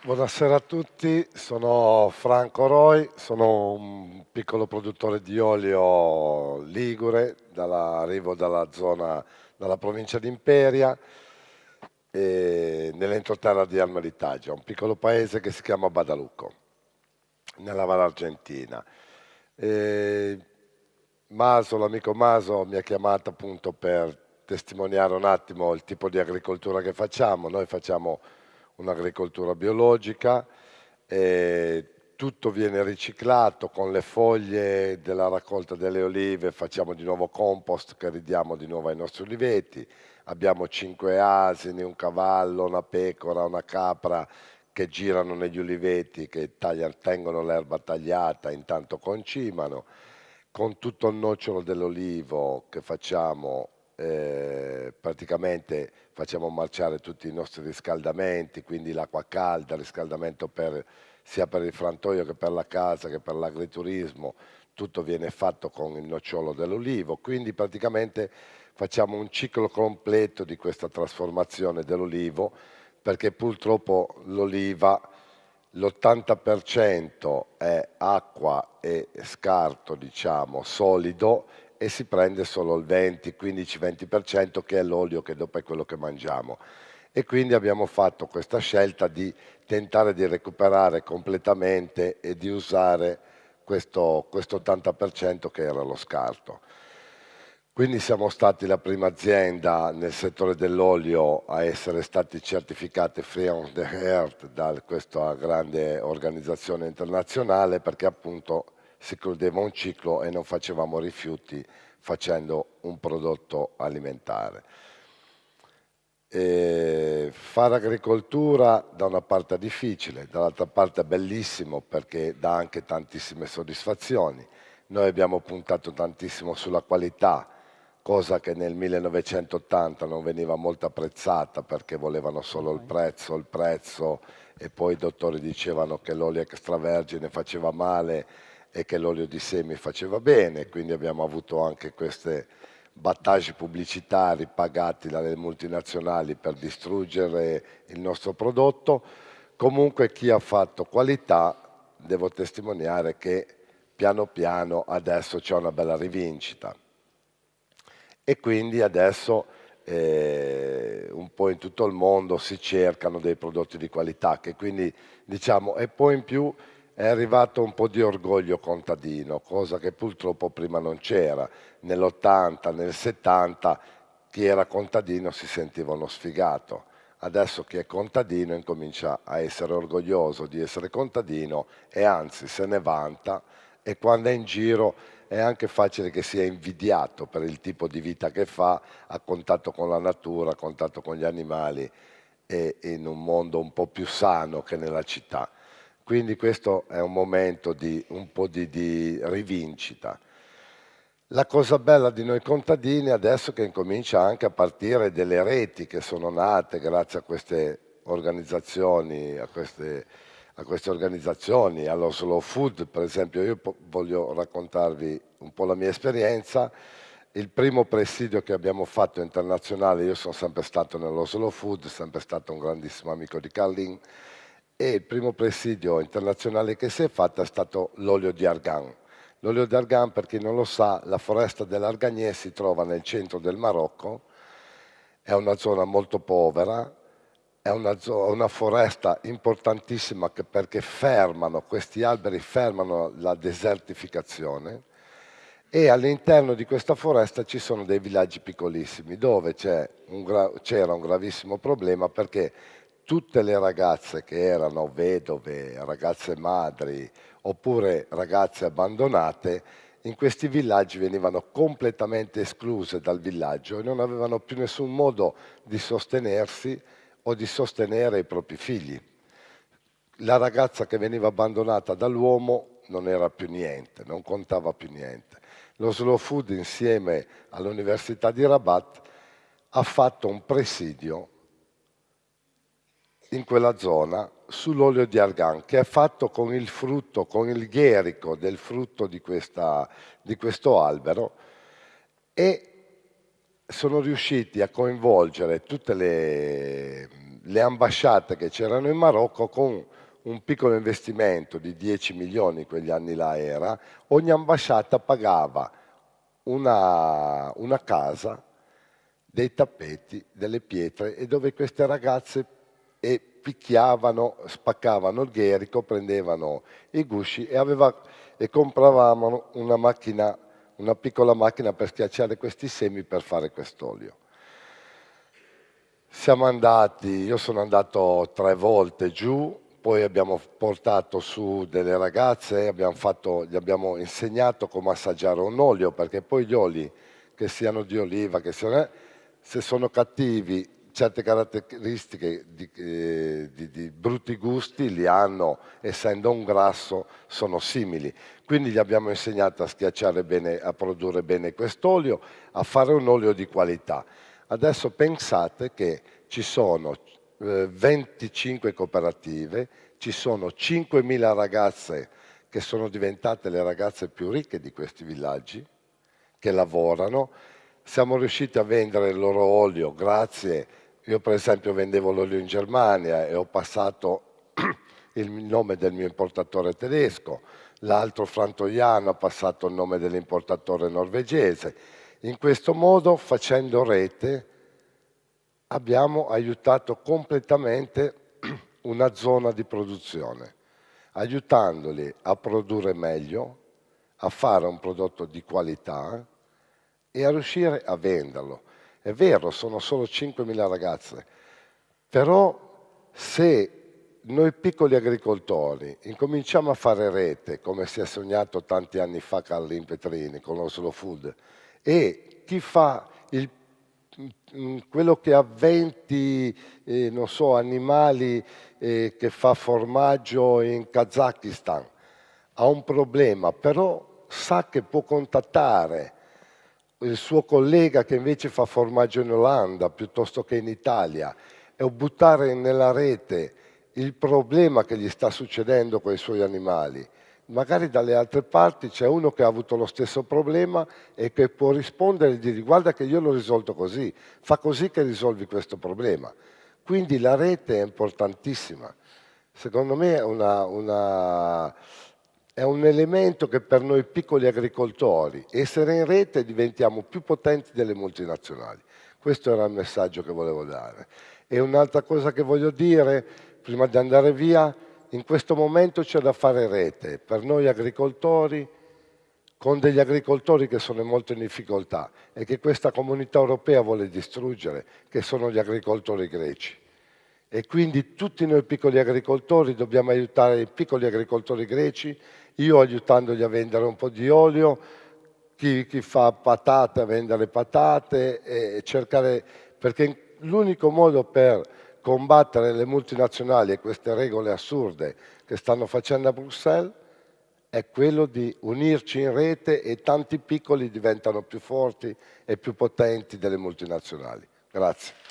Buonasera a tutti, sono Franco Roy, sono un piccolo produttore di olio ligure, dalla, arrivo dalla zona, dalla provincia di Imperia, nell'entroterra di Almeritaggio, un piccolo paese che si chiama Badalucco, nella Valle Argentina. E Maso, l'amico Maso mi ha chiamato appunto per testimoniare un attimo il tipo di agricoltura che facciamo. Noi facciamo un'agricoltura biologica, tutto viene riciclato con le foglie della raccolta delle olive, facciamo di nuovo compost che ridiamo di nuovo ai nostri oliveti, abbiamo cinque asini, un cavallo, una pecora, una capra che girano negli oliveti, che tagliano, tengono l'erba tagliata, intanto concimano, con tutto il nocciolo dell'olivo che facciamo eh, praticamente facciamo marciare tutti i nostri riscaldamenti, quindi l'acqua calda, riscaldamento per, sia per il frantoio che per la casa che per l'agriturismo, tutto viene fatto con il nocciolo dell'olivo, quindi praticamente facciamo un ciclo completo di questa trasformazione dell'olivo perché purtroppo l'oliva l'80% è acqua e scarto, diciamo, solido e si prende solo il 20, 15-20% che è l'olio che dopo è quello che mangiamo. E quindi abbiamo fatto questa scelta di tentare di recuperare completamente e di usare questo, questo 80% che era lo scarto. Quindi siamo stati la prima azienda nel settore dell'olio a essere stati certificati Free on the Earth da questa grande organizzazione internazionale perché appunto si chiudeva un ciclo e non facevamo rifiuti facendo un prodotto alimentare. E fare agricoltura da una parte è difficile, dall'altra parte è bellissimo perché dà anche tantissime soddisfazioni. Noi abbiamo puntato tantissimo sulla qualità, cosa che nel 1980 non veniva molto apprezzata perché volevano solo il prezzo, il prezzo e poi i dottori dicevano che l'olio extravergine faceva male e che l'olio di semi faceva bene, quindi abbiamo avuto anche queste battaglie pubblicitari pagati dalle multinazionali per distruggere il nostro prodotto. Comunque chi ha fatto qualità devo testimoniare che piano piano adesso c'è una bella rivincita e quindi adesso eh, un po' in tutto il mondo si cercano dei prodotti di qualità che quindi diciamo e poi in più è arrivato un po' di orgoglio contadino, cosa che purtroppo prima non c'era. Nell'80, nel 70 chi era contadino si sentiva uno sfigato. Adesso chi è contadino incomincia a essere orgoglioso di essere contadino e anzi se ne vanta e quando è in giro è anche facile che sia invidiato per il tipo di vita che fa a contatto con la natura, a contatto con gli animali e in un mondo un po' più sano che nella città. Quindi questo è un momento di un po' di, di rivincita. La cosa bella di noi contadini adesso che incomincia anche a partire delle reti che sono nate grazie a queste organizzazioni, a queste, a queste organizzazioni, allo Slow Food per esempio, io voglio raccontarvi un po' la mia esperienza. Il primo presidio che abbiamo fatto internazionale, io sono sempre stato nello Slow Food, sempre stato un grandissimo amico di Carlin, e il primo presidio internazionale che si è fatto è stato l'olio di argan. L'olio di argan, per chi non lo sa, la foresta dell'Arganier si trova nel centro del Marocco, è una zona molto povera, è una, zona, una foresta importantissima perché fermano, questi alberi fermano la desertificazione e all'interno di questa foresta ci sono dei villaggi piccolissimi dove c'era un, un gravissimo problema perché tutte le ragazze che erano vedove, ragazze madri oppure ragazze abbandonate, in questi villaggi venivano completamente escluse dal villaggio e non avevano più nessun modo di sostenersi o di sostenere i propri figli. La ragazza che veniva abbandonata dall'uomo non era più niente, non contava più niente. Lo Slow Food insieme all'Università di Rabat ha fatto un presidio in quella zona sull'olio di argan che è fatto con il frutto, con il gherico del frutto di, questa, di questo albero e sono riusciti a coinvolgere tutte le, le ambasciate che c'erano in Marocco con un piccolo investimento di 10 milioni, quegli anni là era, ogni ambasciata pagava una, una casa, dei tappeti, delle pietre e dove queste ragazze e picchiavano, spaccavano il gherico, prendevano i gusci e, aveva, e compravamo una macchina, una piccola macchina per schiacciare questi semi per fare quest'olio. Siamo andati, io sono andato tre volte giù, poi abbiamo portato su delle ragazze, abbiamo fatto, gli abbiamo insegnato come assaggiare un olio, perché poi gli oli, che siano di oliva, che siano, eh, se sono cattivi, certe caratteristiche di, eh, di, di, brutti gusti li hanno, essendo un grasso, sono simili. Quindi gli abbiamo insegnato a schiacciare bene, a produrre bene quest'olio, a fare un olio di qualità. Adesso pensate che ci sono eh, 25 cooperative, ci sono 5.000 ragazze che sono diventate le ragazze più ricche di questi villaggi, che lavorano. Siamo riusciti a vendere il loro olio grazie, io per esempio vendevo l'olio in Germania e ho passato il nome del mio importatore tedesco, l'altro frantoiano ha passato il nome dell'importatore norvegese in questo modo, facendo rete, abbiamo aiutato completamente una zona di produzione, aiutandoli a produrre meglio, a fare un prodotto di qualità e a riuscire a venderlo. È vero, sono solo 5.000 ragazze, però se noi piccoli agricoltori incominciamo a fare rete, come si è sognato tanti anni fa Carlin Petrini con lo Slow Food, e chi fa il, mm, quello che ha 20 eh, so, animali eh, che fa formaggio in Kazakistan ha un problema, però sa che può contattare il suo collega che invece fa formaggio in Olanda piuttosto che in Italia e buttare nella rete il problema che gli sta succedendo con i suoi animali magari dalle altre parti c'è uno che ha avuto lo stesso problema e che può rispondere e dire guarda che io l'ho risolto così, fa così che risolvi questo problema. Quindi la rete è importantissima. Secondo me è, una, una, è un elemento che per noi piccoli agricoltori, essere in rete diventiamo più potenti delle multinazionali. Questo era il messaggio che volevo dare. E un'altra cosa che voglio dire, prima di andare via, in questo momento c'è da fare rete per noi agricoltori, con degli agricoltori che sono molto in difficoltà e che questa comunità europea vuole distruggere, che sono gli agricoltori greci. E quindi tutti noi piccoli agricoltori dobbiamo aiutare i piccoli agricoltori greci, io aiutandoli a vendere un po' di olio, chi, chi fa patate a vendere patate e cercare, perché l'unico modo per combattere le multinazionali e queste regole assurde che stanno facendo a Bruxelles è quello di unirci in rete e tanti piccoli diventano più forti e più potenti delle multinazionali. Grazie.